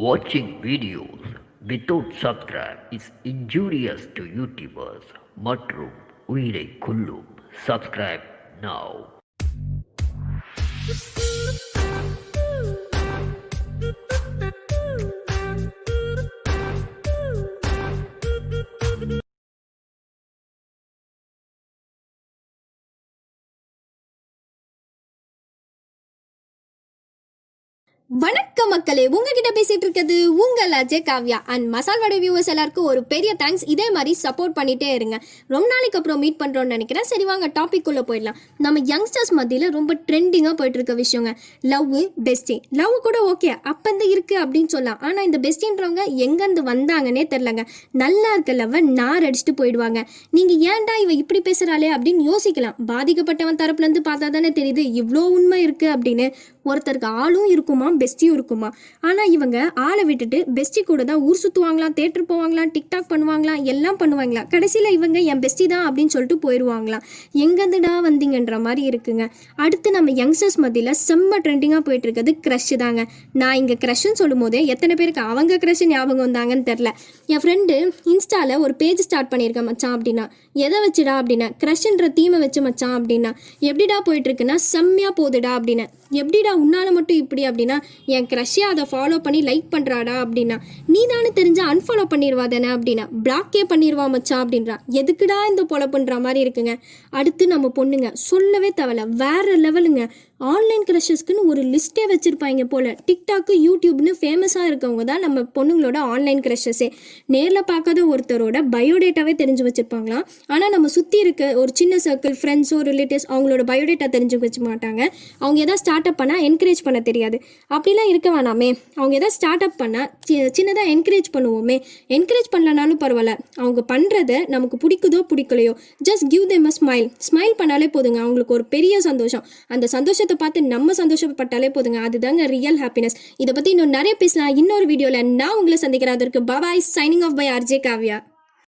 Watching videos without subscribe is injurious to YouTubers மற்றும் உயிரை கொல்லும் subscribe now வணக்கம் மக்களே உங்ககிட்ட பேசிட்டு இருக்கிறது உங்கள் Ajay Kavya. And masala vada viewers எல்லாருக்கும் ஒரு பெரிய தேங்க்ஸ் இதே மாதிரி சப்போர்ட் பண்ணிட்டே இருங்க. ரொம்ப நாளைக்கு அப்புறம் மீட் பண்ணுறோம்னு நினைக்கிறேன். சரி வாங்க டாபிக் உள்ள போயிடலாம். நம்ம யங்ஸ்டர்ஸ் மத்தியில் ரொம்ப ட்ரெண்டிங்காக போயிட்டு இருக்க விஷயங்க. லவ் பெஸ்டி லவ் கூட ஓகே அப்பந்து இருக்கு அப்படின்னு சொல்லலாம். ஆனால் இந்த பெஸ்டின்றவங்க எங்கேருந்து வந்தாங்கன்னே தெரிலங்க. நல்லா இருக்க லவ் நார் அடிச்சுட்டு போயிடுவாங்க. நீங்க ஏன்டா இவ இப்படி பேசுறாளே அப்படின்னு யோசிக்கலாம். பாதிக்கப்பட்டவன் தரப்புலேருந்து பார்த்தா தானே தெரியுது. இவ்வளோ உண்மை இருக்கு அப்படின்னு. ஒருத்தருக்கு ஆளும் இருக்குமா பெஸ்டியும் இருக்குமா? ஆனால் இவங்க ஆளை விட்டுட்டு பெஸ்டி கூட தான் ஊர் சுற்றுவாங்களாம் தேட்டர் போவாங்களாம் டிக்டாக் பண்ணுவாங்களாம் எல்லாம் பண்ணுவாங்களாம். கடைசியில் இவங்க என் பெஸ்டி தான் அப்படின்னு சொல்லிட்டு போயிடுவாங்களாம் எங்கேருந்துடா வந்தீங்கன்ற மாதிரி இருக்குங்க. அடுத்து நம்ம யங்ஸ்டர்ஸ் மத்தியில் செம்ம ட்ரெண்டிங்காக போயிட்டு இருக்கிறது க்ரஷ் தாங்க. நான் இங்கே க்ரஷ்ன்னு சொல்லும் போதே எத்தனை பேருக்கு அவங்க க்ரஷ் ஞாபகம் வந்தாங்கன்னு தெரில என் ஃப்ரெண்டு இன்ஸ்டாவில் ஒரு பேஜ் ஸ்டார்ட் பண்ணியிருக்கேன் மச்சான் அப்படின்னா. எதை வச்சுடா அப்படின்னா க்ரஷ்ன்ற தீமை வச்சு மச்சான் அப்படின்னா. எப்படிடா போயிட்டு இருக்குன்னா செம்மையாக போகுதுடா அப்படின்னு எப்படிடா உன்னால் மட்டும் இப்படி அப்படின்னா என் க்ரஷ்ஷே அதை ஃபாலோ பண்ணி லைக் பண்ணுறாடா அப்படின்னா நீ தானே தெரிஞ்சு அன்ஃபாலோ பண்ணிடுவா தானே அப்படின்னா பிளாக்கே பண்ணிடுவா மச்சான் அப்படின்றா. எதுக்குடா இந்த பொழப்புன்ற மாதிரி இருக்குங்க? அடுத்து நம்ம பொண்ணுங்க சொல்லவே தேவையில்ல வேறு லெவலுங்க ஆன்லைன் க்ரஷஸ்க்குன்னு ஒரு லிஸ்ட்டே வச்சுருப்பாங்க போல். டிக்டாக்கு யூடியூப்னு ஃபேமஸாக இருக்கவங்க தான் நம்ம பொண்ணுங்களோட ஆன்லைன் க்ரஷஸே நேரில் பார்க்காத ஒருத்தரோட பயோடேட்டாவே தெரிஞ்சு வச்சுருப்பாங்களாம். ஆனால் நம்ம சுற்றி இருக்க ஒரு சின்ன சர்க்கிள் ஃப்ரெண்ட்ஸோ ரிலேட்டிவ்ஸ் அவங்களோட பயோடேட்டா தெரிஞ்சு வச்சு மாட்டாங்க. அவங்க எதாவது ஸ்டார்ட் அப் பண்ணால் என்கரேஜ் பண்ண தெரியாது. அப்படிலாம் இருக்க வேணாமே. அவங்க எதாவது ஸ்டார்ட் அப் பண்ணால் சின்னதாக என்கரேஜ் பண்ணுவோமே. என்கரேஜ் பண்ணலனாலும் பரவாயில்ல. அவங்க பண்ணுறத நமக்கு பிடிக்குதோ பிடிக்கலையோ just give them a smile smile பண்ணாலே போதுங்க. அவங்களுக்கு ஒரு பெரிய சந்தோஷம். அந்த சந்தோஷத்தை பார்த்து நம்ம சந்தோஷப்பட்டாலே போதுங்க. அதுதாங்க ரியல் ஹாப்பினஸ் இதை பற்றி இன்னும் நிறைய பேசலாம். இன்னொரு வீடியோவில் நான் உங்களை சந்திக்கிறேன். அதற்கு bye bye signing off by RJ Kavya